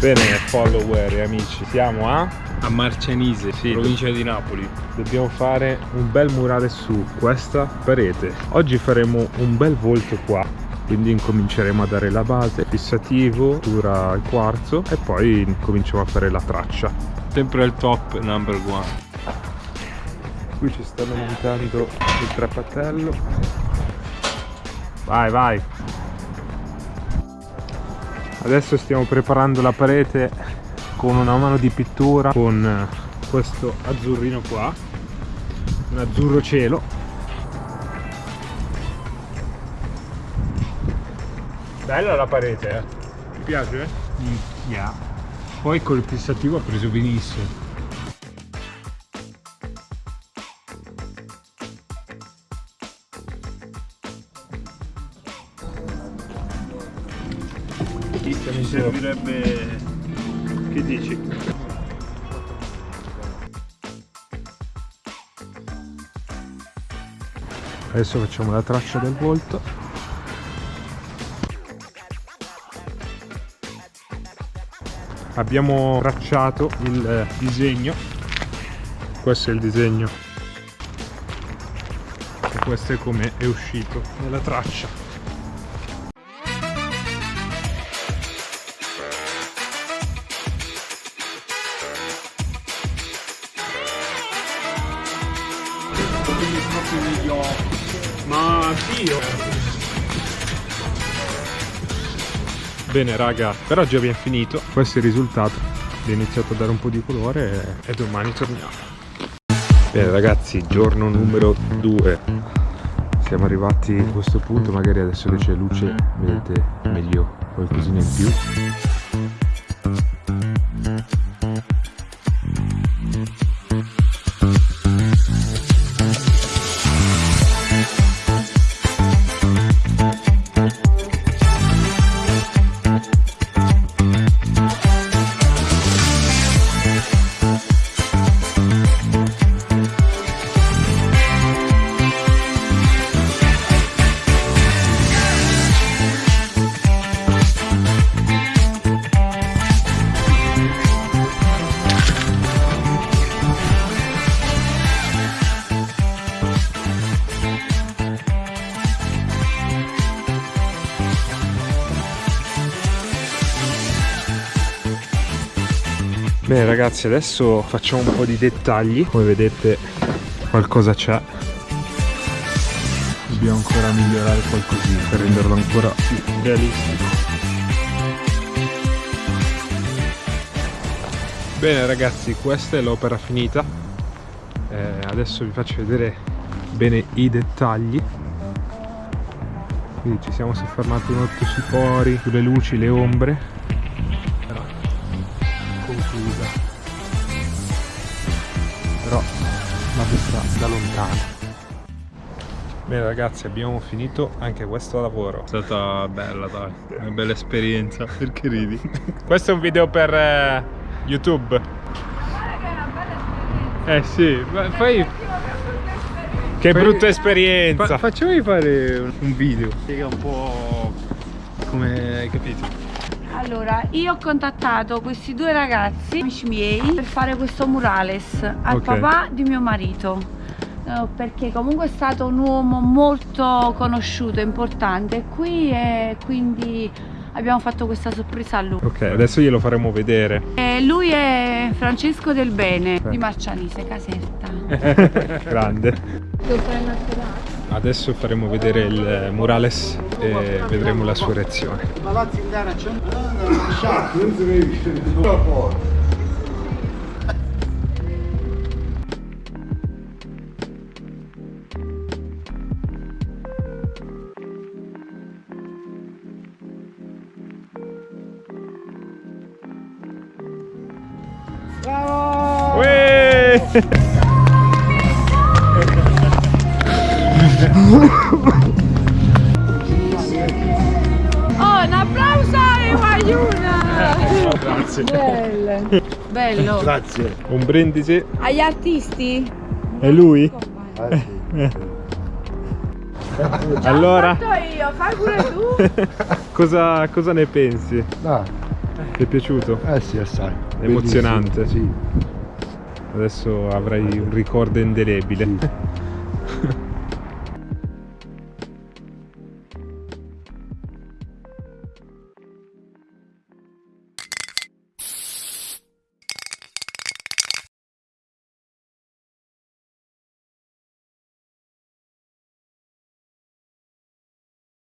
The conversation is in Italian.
Bene follower e amici, siamo a? A Marcianise, Sì. provincia di Napoli. Dobbiamo fare un bel murale su questa parete. Oggi faremo un bel volto qua, quindi incominceremo a dare la base, fissativo, dura il quarzo e poi cominciamo a fare la traccia. Sempre il top number one. Qui ci stanno montando il trappatello. Vai, vai. Adesso stiamo preparando la parete con una mano di pittura con eh, questo azzurrino qua. Un azzurro cielo. Bella la parete, eh. Ti piace? Yeah. Poi col fissativo ha preso benissimo. Mi servirebbe... Che dici? Adesso facciamo la traccia del volto. Abbiamo tracciato il eh, disegno. Questo è il disegno. E questo è come è uscito nella traccia. Ma io... Bene raga, per oggi abbiamo finito. Questo è il risultato. Abbiamo iniziato a dare un po' di colore e, e domani torniamo. Bene ragazzi, giorno numero 2. Siamo arrivati a questo punto, magari adesso che c'è luce vedete meglio qualcosina in più. Bene ragazzi adesso facciamo un po' di dettagli. Come vedete qualcosa c'è. Dobbiamo ancora migliorare qualcosina. Per renderlo ancora più realistico. Bene ragazzi questa è l'opera finita. Eh, adesso vi faccio vedere bene i dettagli. Quindi ci siamo soffermati molto sui pori sulle luci le ombre conclusa però la vedrà da lontano bene ragazzi abbiamo finito anche questo lavoro È stata bella dai, una bella esperienza. Perché ridi? questo è un video per eh, youtube Eh sì, ma poi... che Poi- brutta esperienza Fa- facciamomi fare un- un video. Spiega un po' come hai capito. Allora, io ho contattato questi due ragazzi, amici miei, per fare questo murales al Ok. papà di mio marito. eh, Perché comunque è stato un uomo molto conosciuto, importante qui e quindi abbiamo fatto questa sorpresa a lui. ok adesso glielo faremo vedere E lui è Francesco Del Bene Eh. di Marcianise, Caserta. grande adesso faremo vedere il murales e vedremo la sua reazione. Uè! Oh, un applauso a Guayuna! Grazie. Bello. Bello. Grazie. Un brindisi. Agli artisti? È lui? Allora, Fatto io, fai pure tu. cosa, cosa ne pensi? Ah, Ti è piaciuto? Eh sì, assai. Emozionante. Bellissimo, Adesso avrai un ricordo indelebile. Sì.